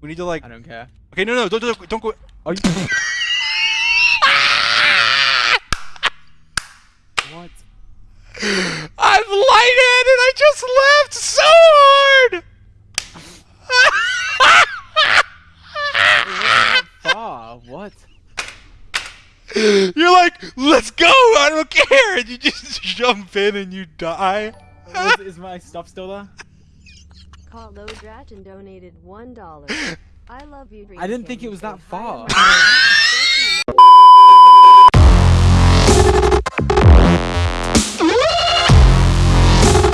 We need to like. I don't care. Okay, no, no, don't, don't, don't go. Are you? what? I'm lightheaded. I just laughed so hard. What? You're like, let's go. I don't care. And you just jump in and you die. Was, is my stuff still there? Carlo Dratton donated one dollar. I love you. I didn't think it was that far.